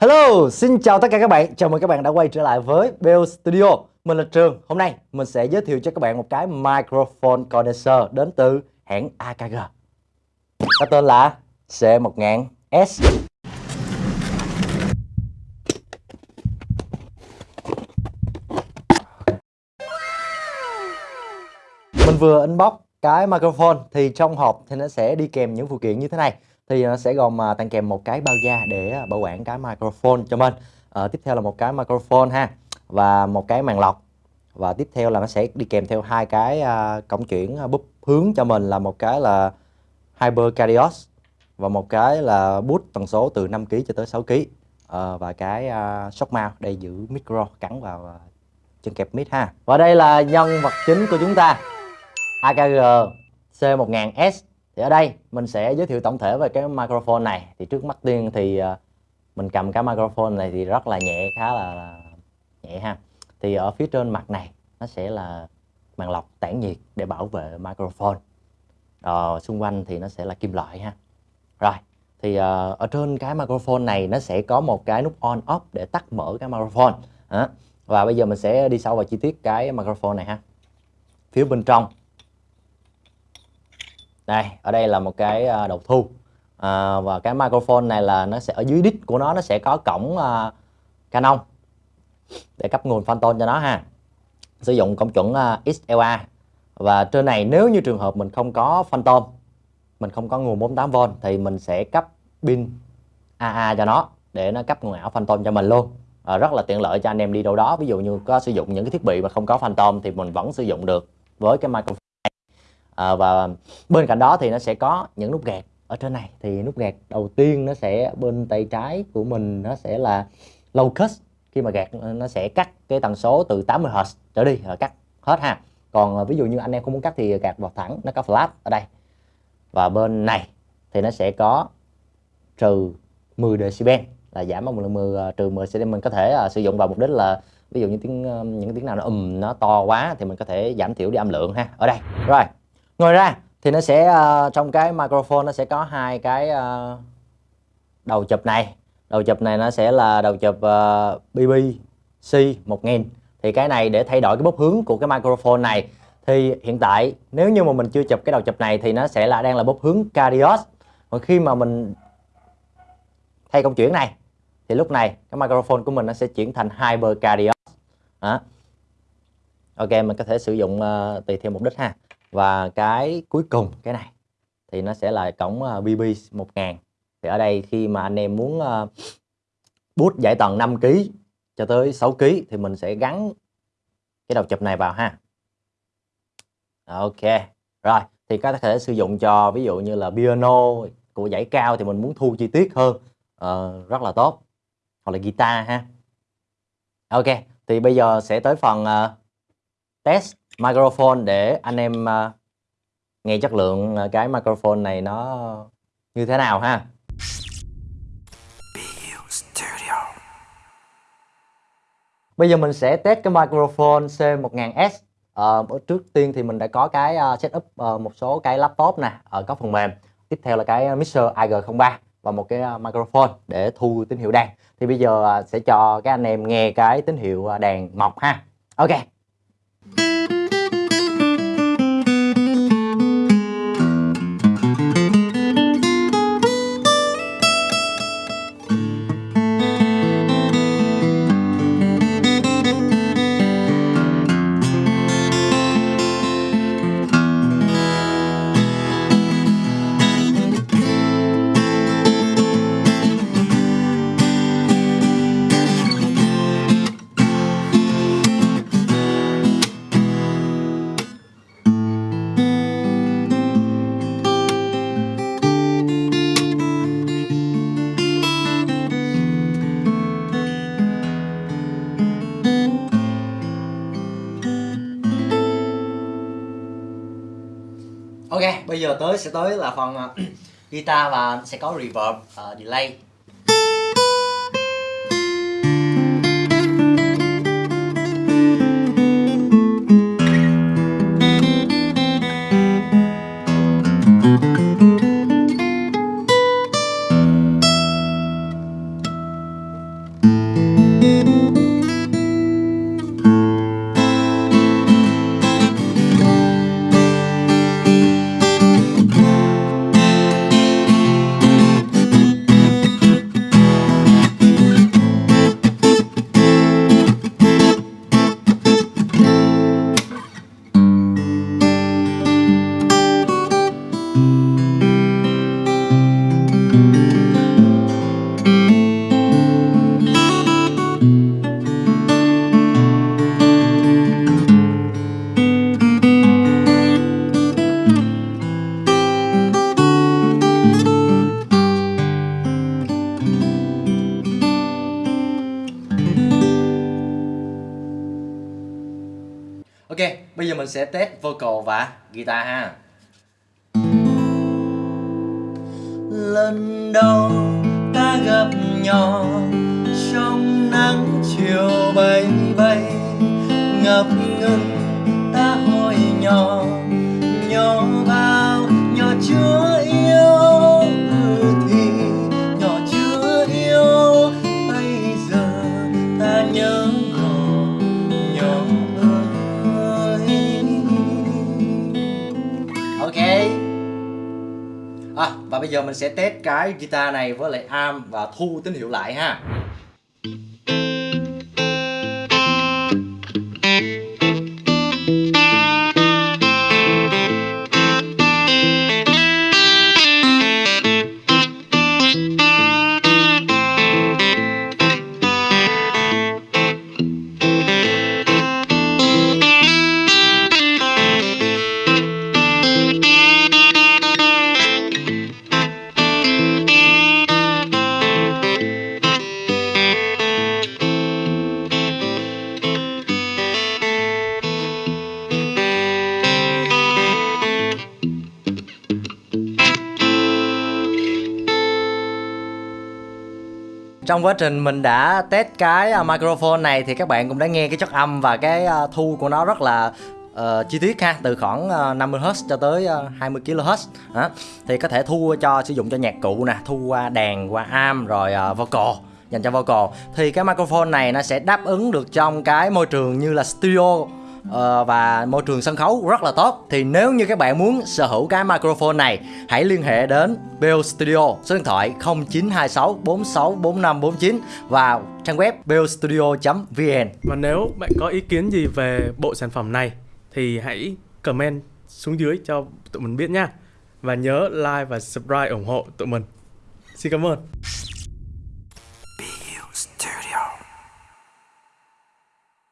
Hello, xin chào tất cả các bạn. Chào mừng các bạn đã quay trở lại với Bell Studio. Mình là Trường. Hôm nay mình sẽ giới thiệu cho các bạn một cái microphone condenser đến từ hãng AKG. Có tên là C1000S. Mình vừa inbox cái microphone thì trong hộp thì nó sẽ đi kèm những phụ kiện như thế này thì nó sẽ gồm ờ, tặng kèm một cái bao da để ờ, bảo quản cái microphone cho mình. À, tiếp theo là một cái microphone ha và một cái màn lọc. Và tiếp theo là nó sẽ đi kèm theo hai cái à, cổng chuyển búp bút hướng cho mình là một cái là Hyper Cardios và một cái là bút tần số từ 5 kg cho tới 6 kg à, và cái à, shock mount để giữ micro cắn vào à, chân kẹp mic ha. Và đây là nhân vật chính của chúng ta AKG C1000S thì ở đây mình sẽ giới thiệu tổng thể về cái microphone này. Thì trước mắt tiên thì ờ, mình cầm cái microphone này thì rất là nhẹ khá là, nhẹ ha. Thì ở phía trên mặt này nó sẽ là màn lọc tản nhiệt để bảo vệ microphone. Ờ, xung quanh thì nó sẽ là kim loại ha. Rồi thì uh, ở trên cái microphone này nó sẽ có một cái nút on off để tắt mở cái microphone. Và bây giờ mình sẽ đi sâu vào chi tiết cái microphone này ha. Phía bên trong đây ở đây là một cái à, đầu thu. À, và cái microphone này là nó sẽ ở dưới đít của nó nó sẽ có cổng uh, Canon để cấp nguồn Phantom cho nó ha. Sử dụng cổng chuẩn à, uh, XLA và trên này nếu như trường hợp mình không có Phantom mình không có nguồn 48V thì mình sẽ cấp pin AA cho nó để nó cấp nguồn ảo Phantom cho mình luôn. À, rất là tiện lợi cho anh em đi đâu đó. Ví dụ như có sử dụng những cái thiết bị mà không có Phantom thì mình vẫn sử dụng được với cái microphone à, và bên cạnh đó thì nó sẽ có những nút gạt ở trên này. Thì nút gạt đầu tiên nó sẽ bên tay trái của mình nó sẽ là low cut khi mà gạt nó sẽ cắt cái tần số từ 80 Hz trở đi rồi cắt hết ha. Còn ờ, ví dụ như anh em không muốn cắt thì gạt vào thẳng nó có flat ở đây. Và bên này thì nó sẽ có trừ 10 decibel là giảm bằng 10 uh, ờ, trừ 10 decibel. Mình có thể uh, sử dụng vào mục đích là ví dụ như tiếng uh, những tiếng nào nó ùm nó to quá thì mình có thể giảm thiểu đi âm lượng ha. Ở đây. Rồi ngoài ra thì nó sẽ uh, trong cái microphone nó sẽ có hai cái uh, đầu chụp này. Đầu chụp này nó sẽ là đầu chụp uh, BBC 1000 thì cái này để thay đổi cái bốc hướng của cái microphone này. Thì hiện tại nếu như mà mình chưa chụp cái đầu chụp này thì nó sẽ là đang là bốc hướng Cardios. Còn khi mà mình thay công chuyển này thì lúc này cái microphone của mình nó sẽ chuyển thành Hyper Cardios. Đó. Ok mình có thể sử dụng uh, tùy theo mục đích ha và cái cuối cùng cái này thì nó sẽ là cổng ờ, BB 1000 thì ở đây khi mà anh em muốn ờ, bút giải tầng 5 kg cho tới 6 kg thì mình sẽ gắn cái đầu chụp này vào ha. Ok rồi thì có thể sử dụng cho ví dụ như là piano của giải cao thì mình muốn thu chi tiết hơn uh, rất là tốt. Hoặc là guitar ha. Ok thì bây giờ sẽ tới phần uh, test microphone để anh em uh, nghe chất lượng ờ, cái microphone này nó như thế nào ha? Bây giờ mình sẽ test cái microphone C1000S à, ờ, Trước tiên thì mình đã có cái setup một số cái laptop nè ở có phần mềm. Tiếp theo là cái mixer IG03 và một cái microphone để thu tín hiệu đàn. Thì bây giờ sẽ cho các anh em nghe cái tín hiệu đàn mọc ha. Ok. Ok, bây giờ tới sẽ tới là phần à, guitar và sẽ có reverb, uh, delay. Ok, bây giờ mình sẽ test vocal và guitar ha. Lần đầu ta gặp nhau trong nắng chiều bay bay ngập ngừng và bây giờ mình sẽ test cái guitar này với lại arm và thu tín hiệu lại ha. Trong quá trình mình đã test cái à, microphone này thì các bạn cũng đã nghe cái chất âm và cái à, thu của nó rất là uh, chi tiết ha từ khoảng ờ, uh, 50Hz cho tới uh, 20 kHz đó. thì có thể thu cho sử dụng cho nhạc cụ nè thu qua đàn qua am rồi uh, vocal dành cho vocal thì cái microphone này nó sẽ đáp ứng được trong cái môi trường như là studio uh, và môi trường sân khấu rất là tốt thì nếu như các bạn muốn sở hữu cái microphone này hãy liên hệ đến Bell Studio số điện thoại 0926 46 4549 và trang web bellstudio.vn Và nếu bạn có ý kiến gì về bộ sản phẩm này thì hãy comment xuống dưới cho tụi mình biết nha. Và nhớ like và subscribe ủng hộ tụi mình. Xin cảm ơn.